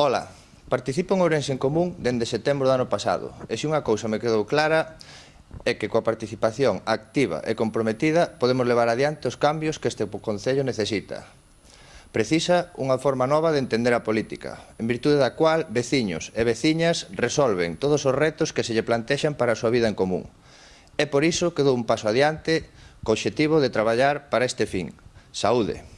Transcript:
Ola, participo en Ourense en Común dende setembro do ano pasado, e se unha cousa me quedou clara é que coa participación activa e comprometida podemos levar adiante os cambios que este Concello necesita. Precisa unha forma nova de entender a política, en virtude da cual veciños e veciñas resolven todos os retos que se lle plantexan para a súa vida en común. É por iso que dou un paso adiante co obxectivo de traballar para este fin, saúde.